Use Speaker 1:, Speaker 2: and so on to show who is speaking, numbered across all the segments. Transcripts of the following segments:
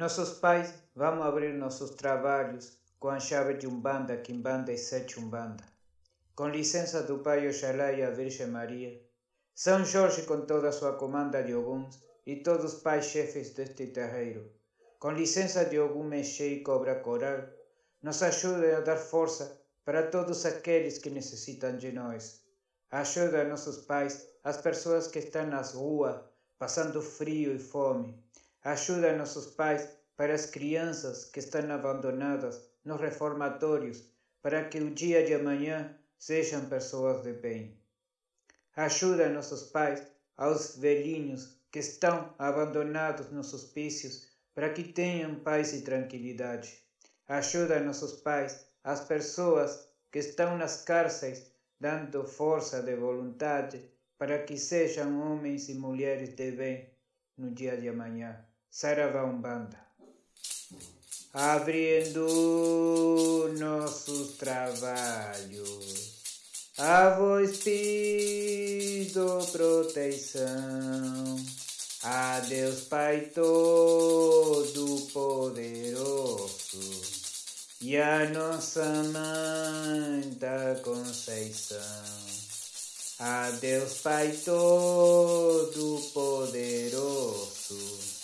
Speaker 1: Nossos pais, vamos abrir nossos trabalhos com a chave de Umbanda, Quimbanda e Sete Umbanda. Com licença do Pai Oxalá e a Virgem Maria, São Jorge com toda a sua comanda de Oguns e todos os pais chefes deste terreiro. Com licença de Ogum Mexe e Cobra Coral, nos ajude a dar força para todos aqueles que necessitam de nós. Ajuda nossos pais, as pessoas que estão nas ruas, passando frio e fome. Ajuda nossos pais para as crianças que estão abandonadas nos reformatórios, para que o dia de amanhã sejam pessoas de bem. Ajuda nossos pais aos velhinhos que estão abandonados nos hospícios, para que tenham paz e tranquilidade. Ajuda nossos pais, as pessoas que estão nas cárceis, dando força de vontade para que sejam homens e mulheres de bem no dia de amanhã. Saravá Umbanda. Abrindo nossos trabalhos, a voz pido proteção. A Deus Pai Todo-Poderoso e a nossa Mãe da Conceição. A Deus Pai Todo-Poderoso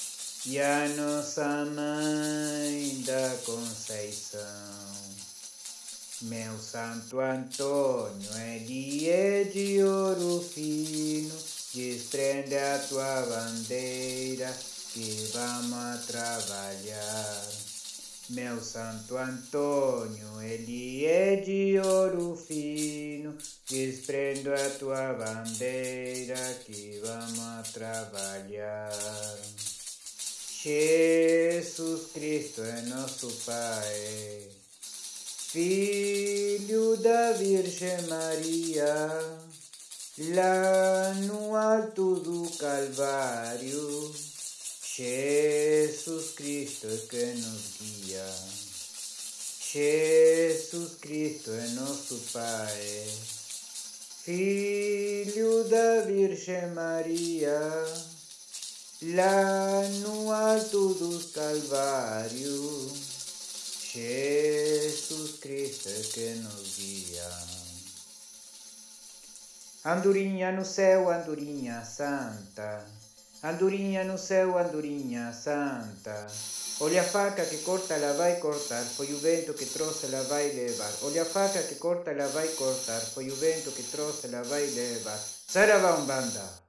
Speaker 1: e a nossa Mãe da Conceição. Meu Santo Antônio, é de ouro fino, desprende a tua bandeira que vamos a trabalhar. Meu Santo Antônio, ele é de ouro fino, desprendo a tua bandeira que vamos a trabalhar. Jesus Cristo é nosso Pai, Filho da Virgem Maria, lá no alto do Jesus Cristo é que nos guia. Jesus Cristo é nosso Pai, Filho da Virgem Maria, Lá no alto do Calvário, Jesus Cristo é que nos guia. Andorinha no céu, andorinha santa, andorinha no céu, andorinha santa. Olha a faca que corta, ela vai cortar, foi o vento que trouxe, ela vai levar. Olha a faca que corta, ela vai cortar, foi o vento que trouxe, ela vai levar. Saravá Umbanda!